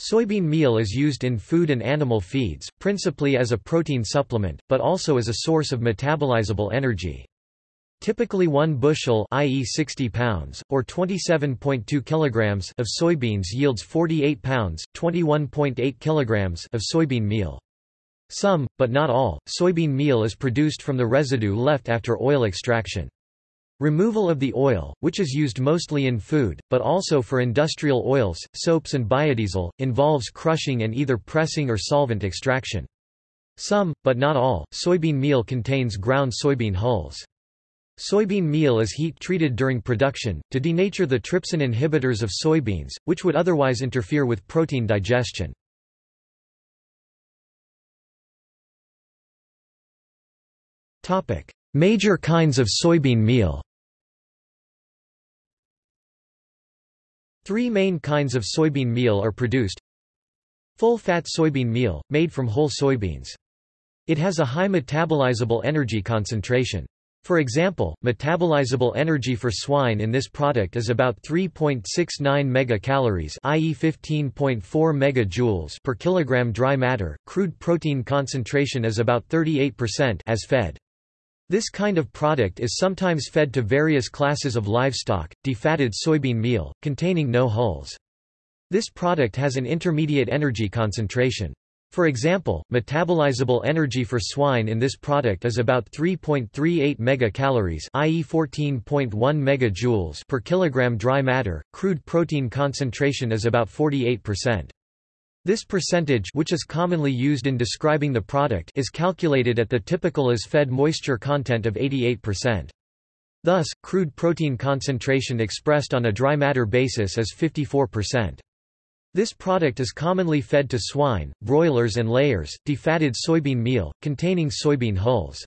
Soybean meal is used in food and animal feeds, principally as a protein supplement, but also as a source of metabolizable energy. Typically one bushel i.e. 60 pounds, or 27.2 kilograms of soybeans yields 48 pounds, 21.8 kilograms of soybean meal. Some, but not all, soybean meal is produced from the residue left after oil extraction. Removal of the oil, which is used mostly in food, but also for industrial oils, soaps and biodiesel, involves crushing and either pressing or solvent extraction. Some, but not all, soybean meal contains ground soybean hulls. Soybean meal is heat-treated during production, to denature the trypsin inhibitors of soybeans, which would otherwise interfere with protein digestion. Major kinds of soybean meal Three main kinds of soybean meal are produced. Full-fat soybean meal, made from whole soybeans. It has a high metabolizable energy concentration. For example, metabolizable energy for swine in this product is about 3.69 megacalories, i.e. 15.4 megajoules per kilogram dry matter. Crude protein concentration is about 38% as fed. This kind of product is sometimes fed to various classes of livestock, defatted soybean meal, containing no hulls. This product has an intermediate energy concentration. For example, metabolizable energy for swine in this product is about 3.38 megacalories, i.e. 14.1 megajoules per kilogram dry matter. Crude protein concentration is about 48%. This percentage which is commonly used in describing the product is calculated at the typical as fed moisture content of 88%. Thus, crude protein concentration expressed on a dry matter basis is 54%. This product is commonly fed to swine, broilers and layers, defatted soybean meal, containing soybean hulls.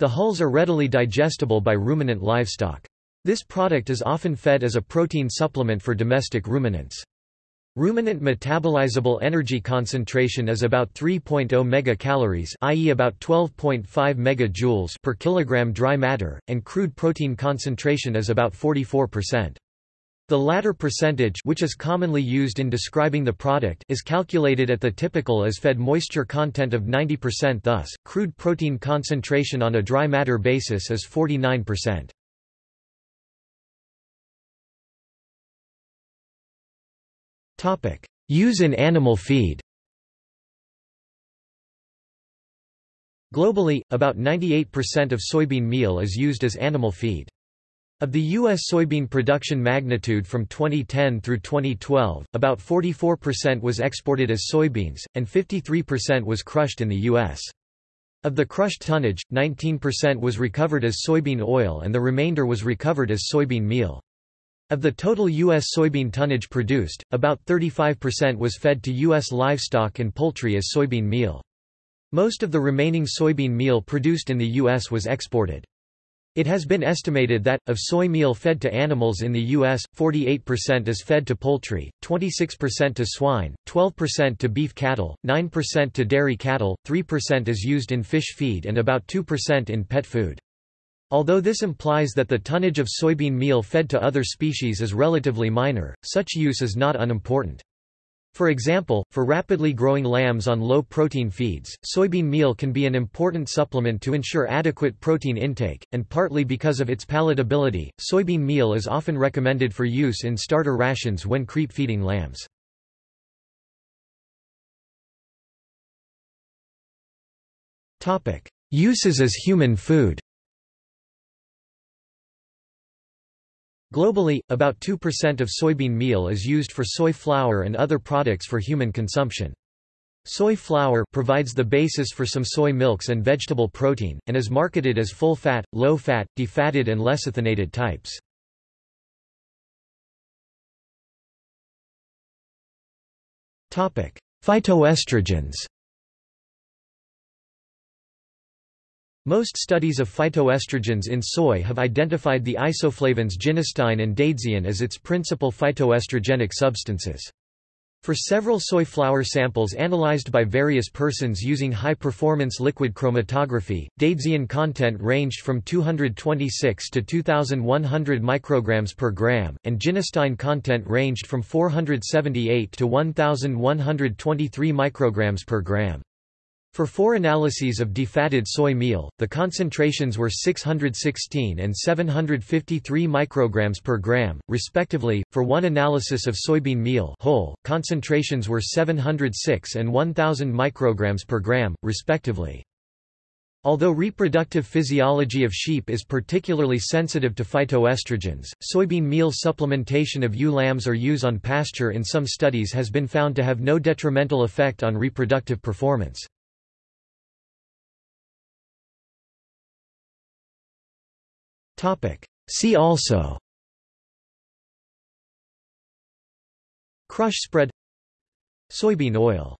The hulls are readily digestible by ruminant livestock. This product is often fed as a protein supplement for domestic ruminants. Ruminant metabolizable energy concentration is about 3.0 megacalories, i.e. about 12.5 megajoules per kilogram dry matter, and crude protein concentration is about 44%. The latter percentage which is commonly used in describing the product is calculated at the typical as fed moisture content of 90% thus, crude protein concentration on a dry matter basis is 49%. Use in animal feed Globally, about 98% of soybean meal is used as animal feed. Of the U.S. soybean production magnitude from 2010 through 2012, about 44% was exported as soybeans, and 53% was crushed in the U.S. Of the crushed tonnage, 19% was recovered as soybean oil and the remainder was recovered as soybean meal. Of the total U.S. soybean tonnage produced, about 35% was fed to U.S. livestock and poultry as soybean meal. Most of the remaining soybean meal produced in the U.S. was exported. It has been estimated that, of soy meal fed to animals in the U.S., 48% is fed to poultry, 26% to swine, 12% to beef cattle, 9% to dairy cattle, 3% is used in fish feed and about 2% in pet food. Although this implies that the tonnage of soybean meal fed to other species is relatively minor, such use is not unimportant. For example, for rapidly growing lambs on low-protein feeds, soybean meal can be an important supplement to ensure adequate protein intake, and partly because of its palatability, soybean meal is often recommended for use in starter rations when creep-feeding lambs. Uses as human food Globally, about 2% of soybean meal is used for soy flour and other products for human consumption. Soy flour provides the basis for some soy milks and vegetable protein, and is marketed as full-fat, low-fat, defatted and lecithinated types. Phytoestrogens Most studies of phytoestrogens in soy have identified the isoflavones genistein and daidzein as its principal phytoestrogenic substances. For several soy flour samples analyzed by various persons using high-performance liquid chromatography, daidzein content ranged from 226 to 2100 micrograms per gram, and genistein content ranged from 478 to 1123 micrograms per gram. For four analyses of defatted soy meal, the concentrations were 616 and 753 micrograms per gram, respectively. For one analysis of soybean meal whole, concentrations were 706 and 1000 micrograms per gram, respectively. Although reproductive physiology of sheep is particularly sensitive to phytoestrogens, soybean meal supplementation of ewe lambs or ewes on pasture in some studies has been found to have no detrimental effect on reproductive performance. See also. Crush spread. Soybean oil